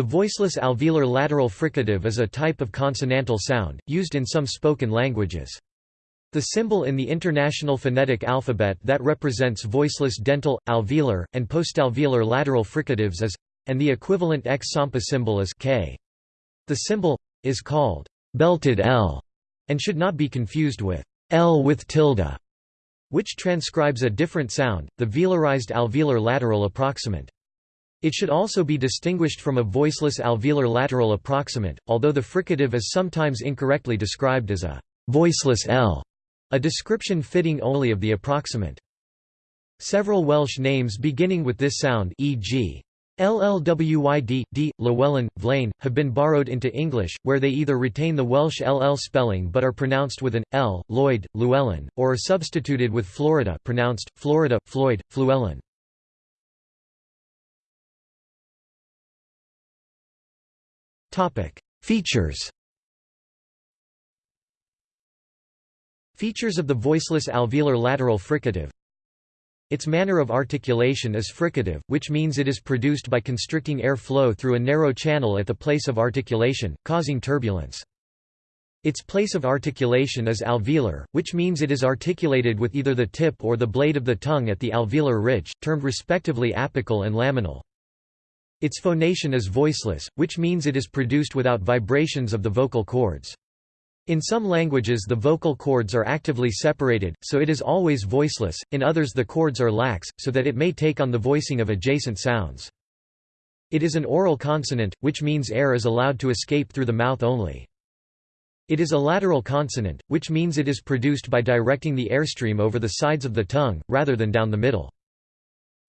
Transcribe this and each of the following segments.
The voiceless alveolar lateral fricative is a type of consonantal sound, used in some spoken languages. The symbol in the International Phonetic Alphabet that represents voiceless dental, alveolar, and postalveolar lateral fricatives is and the equivalent X-SAMPA symbol is K. The symbol is called belted L and should not be confused with L with tilde, which transcribes a different sound, the velarized alveolar lateral approximant. It should also be distinguished from a voiceless alveolar lateral approximant, although the fricative is sometimes incorrectly described as a voiceless L. A description fitting only of the approximant. Several Welsh names beginning with this sound e.g. LLWYD, D, Llewellyn, Vlaine, have been borrowed into English, where they either retain the Welsh LL spelling but are pronounced with an L, Lloyd, Llewellyn, or are substituted with Florida pronounced, Florida, Floyd, Fluellen. Features Features of the voiceless alveolar lateral fricative Its manner of articulation is fricative, which means it is produced by constricting air flow through a narrow channel at the place of articulation, causing turbulence. Its place of articulation is alveolar, which means it is articulated with either the tip or the blade of the tongue at the alveolar ridge, termed respectively apical and laminal. Its phonation is voiceless, which means it is produced without vibrations of the vocal cords. In some languages the vocal cords are actively separated, so it is always voiceless, in others the cords are lax, so that it may take on the voicing of adjacent sounds. It is an oral consonant, which means air is allowed to escape through the mouth only. It is a lateral consonant, which means it is produced by directing the airstream over the sides of the tongue, rather than down the middle.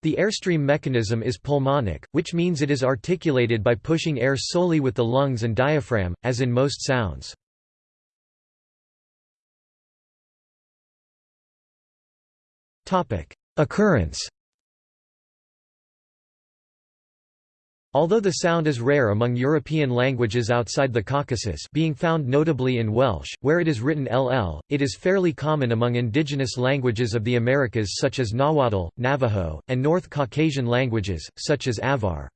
The airstream mechanism is pulmonic, which means it is articulated by pushing air solely with the lungs and diaphragm, as in most sounds. Occurrence Although the sound is rare among European languages outside the Caucasus being found notably in Welsh, where it is written LL, it is fairly common among indigenous languages of the Americas such as Nahuatl, Navajo, and North Caucasian languages, such as Avar.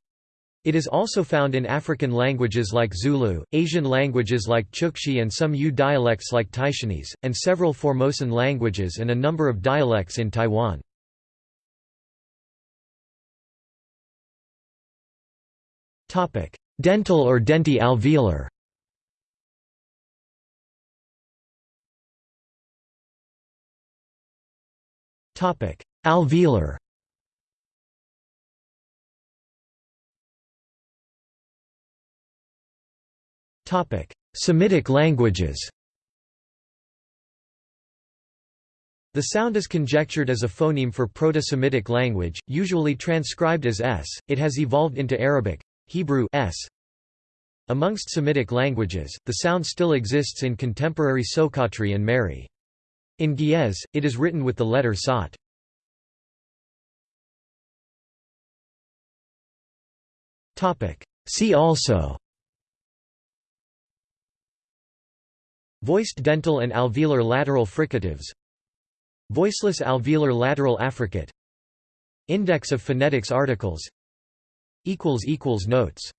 It is also found in African languages like Zulu, Asian languages like Chukchi and some Yue dialects like Taishanese, and several Formosan languages and a number of dialects in Taiwan. Dental or denti alveolar? Topic: Alveolar. Topic: Semitic languages. The sound is conjectured as a phoneme for Proto-Semitic language, usually transcribed as s. It has evolved into Arabic, Hebrew s. Amongst Semitic languages, the sound still exists in contemporary Soqotri and Mehri. In Ge'ez, it is written with the letter sot. See also Voiced dental and alveolar lateral fricatives Voiceless alveolar lateral affricate Index of phonetics articles Notes